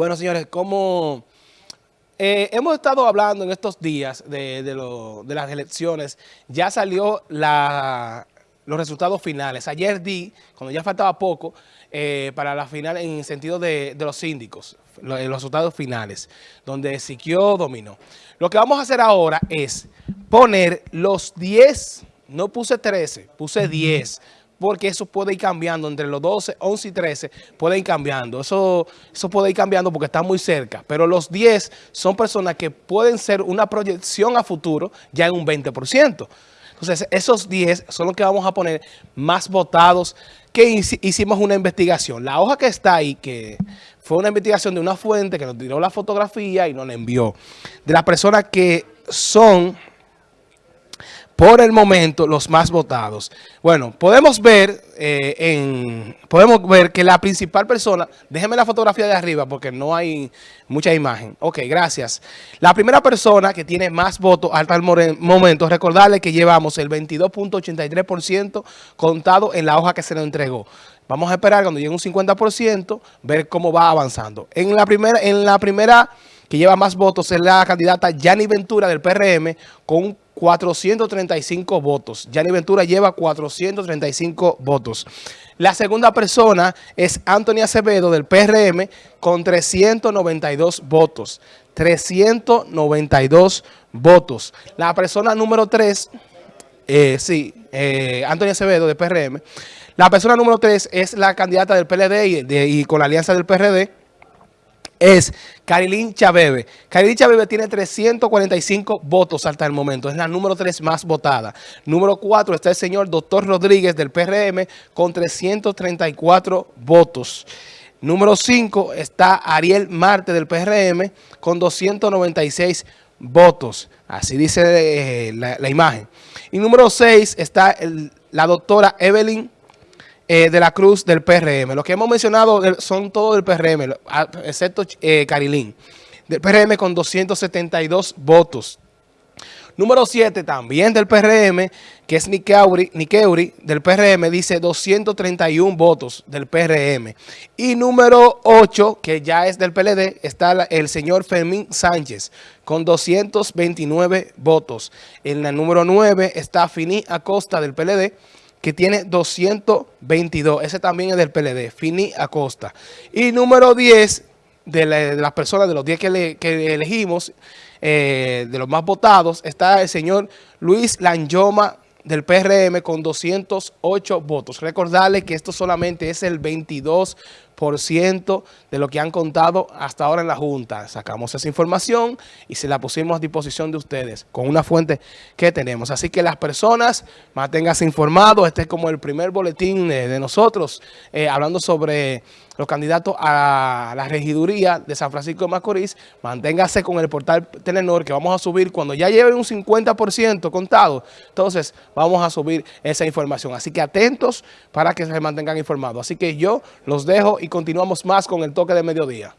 Bueno, señores, como eh, hemos estado hablando en estos días de, las elecciones, ya salió los resultados finales. Ayer di, cuando ya faltaba poco, eh, para la final en sentido de, los síndicos, los, resultados finales, donde Siquio dominó. Lo que vamos a hacer ahora es poner los 10, no puse 13, puse 10 porque eso puede ir cambiando entre los 12, 11 y 13, puede ir cambiando. Eso, eso puede ir cambiando porque está muy cerca. Pero los 10 son personas que pueden ser una proyección a futuro ya en un 20%. Entonces, esos 10 son los que vamos a poner más votados que hicimos una investigación. La hoja que está ahí, que fue una investigación de una fuente que nos tiró la fotografía y nos la envió, de las personas que son por el momento los más votados. Bueno, podemos ver eh, en podemos ver que la principal persona, déjenme la fotografía de arriba porque no hay mucha imagen. Ok, gracias. La primera persona que tiene más votos hasta el momento, recordarle que llevamos el 22.83% contado en la hoja que se nos entregó. Vamos a esperar cuando llegue un 50%, ver cómo va avanzando. En la primera, en la primera que lleva más votos es la candidata Yanni Ventura del PRM con 435 votos. Yanni Ventura lleva 435 votos. La segunda persona es Anthony Acevedo del PRM con 392 votos. 392 votos. La persona número 3, eh, sí, eh, Acevedo del PRM. La persona número 3 es la candidata del PLD y con la alianza del PRD es Carilín Chabebe. Carilín Chabebe tiene 345 votos hasta el momento. Es la número 3 más votada. Número 4 está el señor Doctor Rodríguez del PRM con 334 votos. Número 5 está Ariel Marte del PRM con 296 votos. Así dice eh, la, imagen. Y número 6 está la doctora Evelyn eh, de la Cruz del PRM. Los que hemos mencionado son todos del PRM, excepto eh, Carilín. Del PRM con 272 votos. Número 7, también del PRM, que es Nikeuri, del PRM, dice 231 votos del PRM. Y número 8, que ya es del PLD, está el señor Fermín Sánchez, con 229 votos. En la número 9 está Fini Acosta del PLD, que tiene 222. Ese también es del PLD, Fini Acosta. Y número 10 de, las personas, de los 10 que, elegimos, eh, de los más votados, está el señor Luis Lanyoma del PRM con 208 votos. Recordarle que esto solamente es el 22% de lo que han contado hasta ahora en la Junta. Sacamos esa información y se la pusimos a disposición de ustedes con una fuente que tenemos. Así que las personas manténganse informados. Este es como el primer boletín de, nosotros eh, hablando sobre los candidatos a la regiduría de San Francisco de Macorís. Manténgase con el portal Telenor que vamos a subir cuando ya lleven un 50% contado. Entonces vamos a subir esa información. Así que atentos para que se mantengan informados. Así que yo los dejo continuamos más con el toque de mediodía.